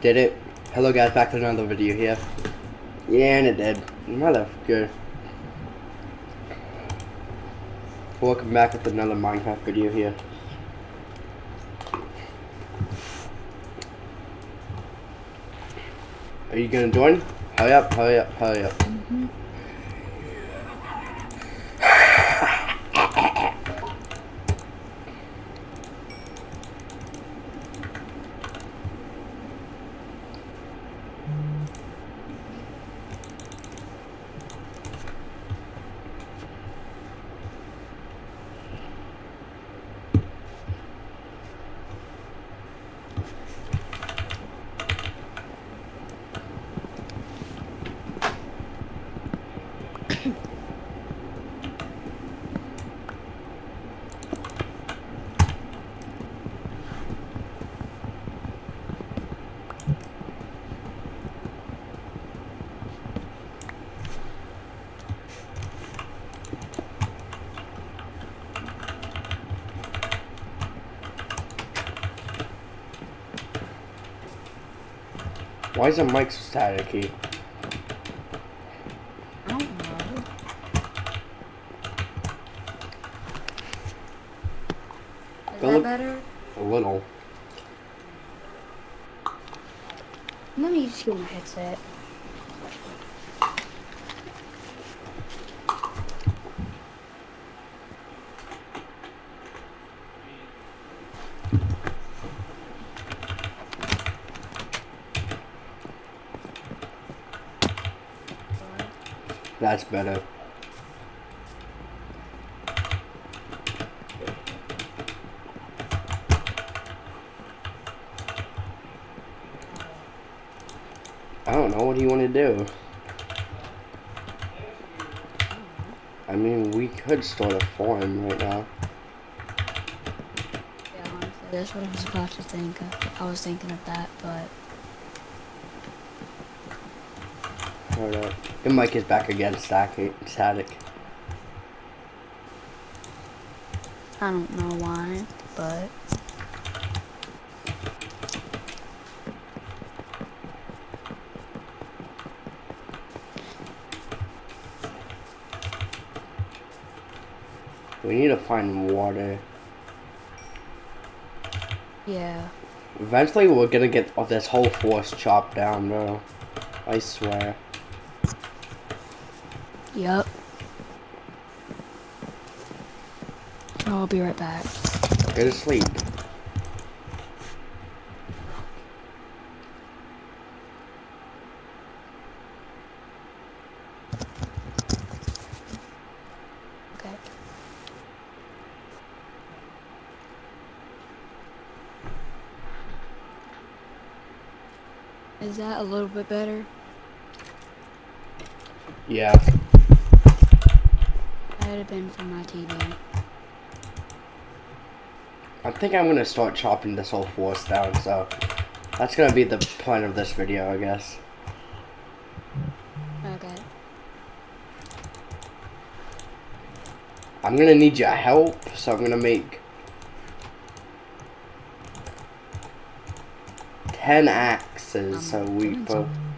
Did it? Hello guys, back to another video here. Yeah, and it did. Motherfucker. Welcome back with another Minecraft video here. Are you gonna join? Hurry up, hurry up, hurry up. Mm-hmm. Why is the mic so staticky? I don't know. Is that better? A little. Let me just get my headset. That's better. I don't know. What do you want to do? I mean, we could start a forum right now. Yeah, honestly, that's what I was about to think of. I was thinking of that, but Hold up. Your mic is back again, static. static. I don't know why, but We need to find water. yeah. Eventually, we're gonna get this whole forest chopped down, bro. I swear. Yup. Oh, I'll be right back. Go to sleep. Okay. Is that a little bit better? Yeah. That had been from my TV. I think I'm gonna start chopping this whole forest down, so that's gonna be the point of this video, I guess. Okay. I'm gonna need your help, so I'm gonna make 10 axes, so Um, we doing put. some-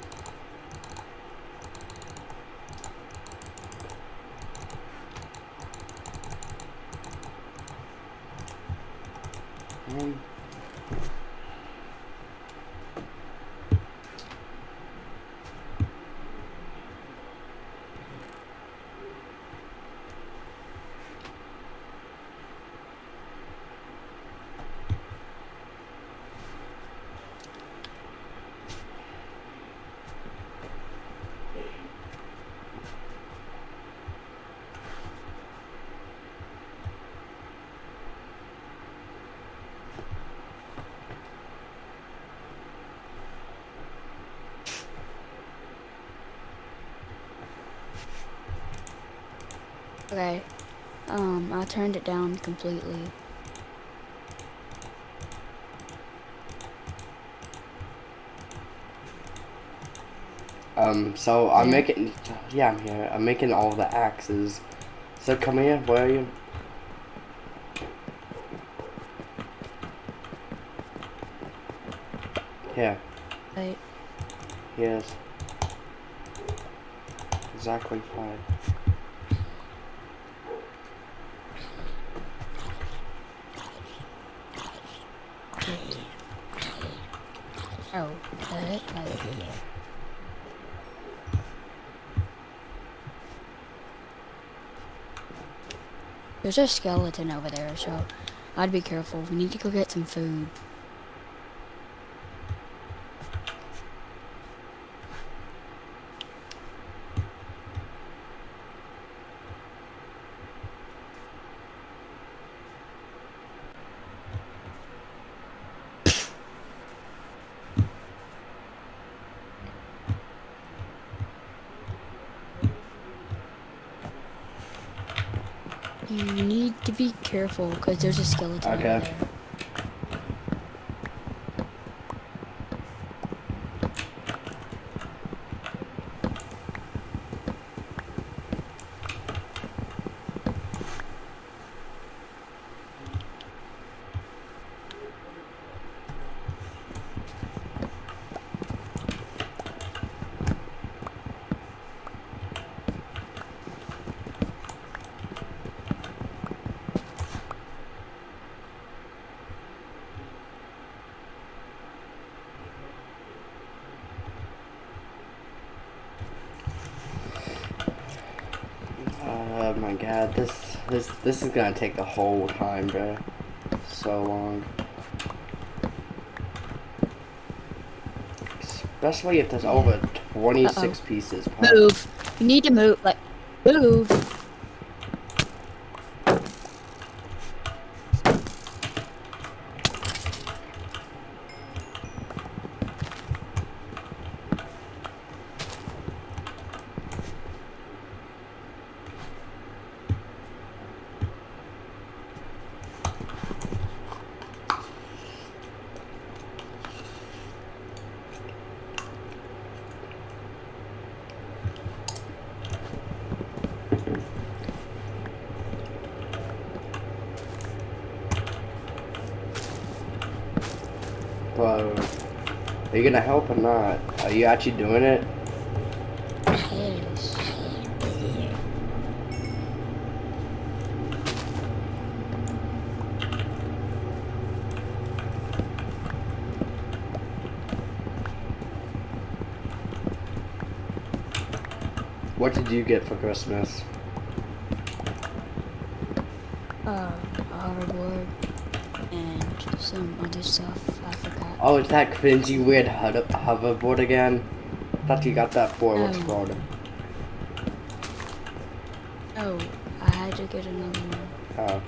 Um, Okay. Um, I turned it down completely. Um, so I'm making, yeah, I'm here. I'm making all the axes. So come here. Where are you? Here. Right. Yes. Exactly five. Oh, heck? Like, There's a skeleton over there, so I'd be careful. We need to go get some food. You need to be careful because there's a skeleton Okay. there. Oh my god, this this this is gonna take the whole time, bro. So long. Especially if there's over 26 pieces. per- Move. You need to move. Like, move. Are you gonna help or not? Are you actually doing it? What did you get for Christmas? Uh, hoverboard and some other stuff. I forgot. Oh, it's that cringy weird hover- hoverboard again? I thought you got that for what's Um, called? Oh, I had to get another one. Oh.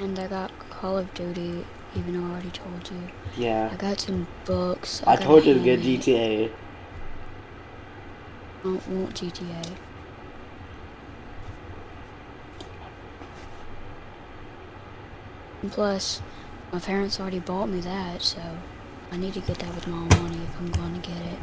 And I got Call of Duty, even though I already told you. Yeah. I got some books. I a told you to get. GTA. I don't want GTA. And plus, my parents already bought me that, so I need to get that with my own money if I'm going to get it.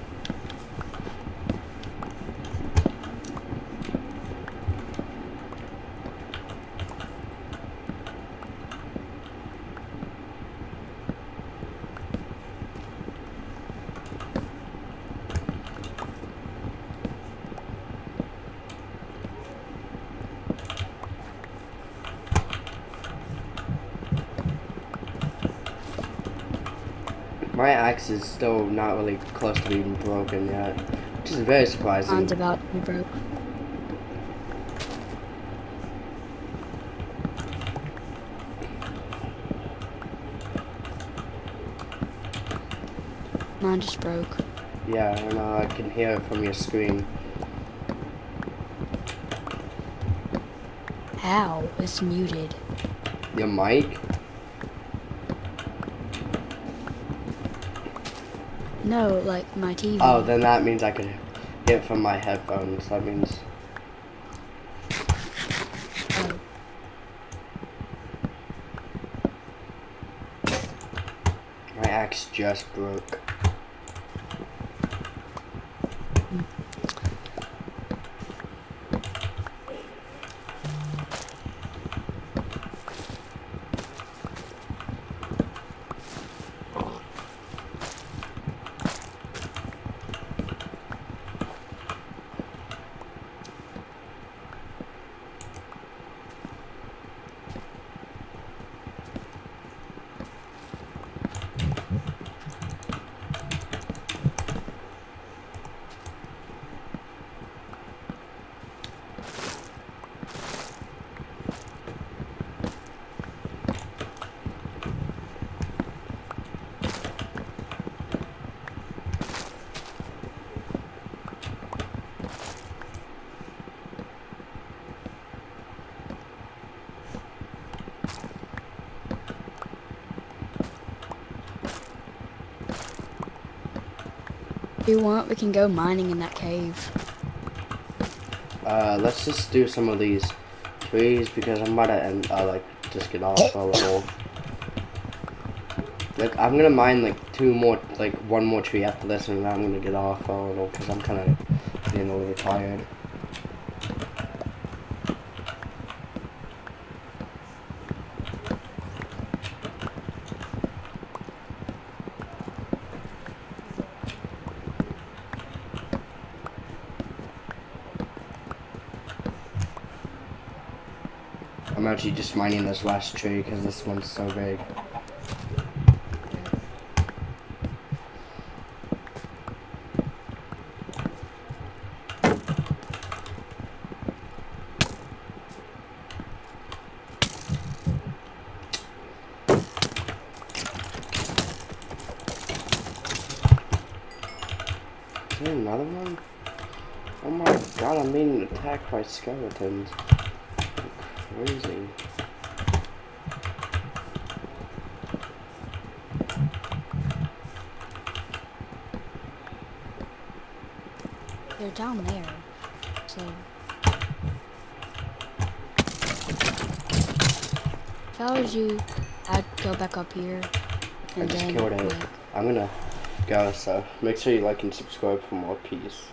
My axe is still not really close to being broken yet, which is very surprising. Mine's about to be broke. Mine just broke. Yeah, I know. I can hear it from your screen. How? It's muted. Your mic? No, like my TV. Oh, then that means I could get it from my headphones. That means Oh. my axe just broke. If you want, we can go mining in that cave. Uh, let's just do some of these trees because I'm about to end, uh, like, just get off a little. Like, I'm gonna mine, like, two more, like, one more tree after this and then I'm gonna get off a little because I'm kind of getting a little tired. I'm actually just mining this last tree because this one's so big. Is there another one? Oh my god, I'm being attacked by skeletons. Crazy. They're down there. So. If I was you, I'd go back up here. I just then, killed it. I'm gonna go, so make sure you like and subscribe for more peace.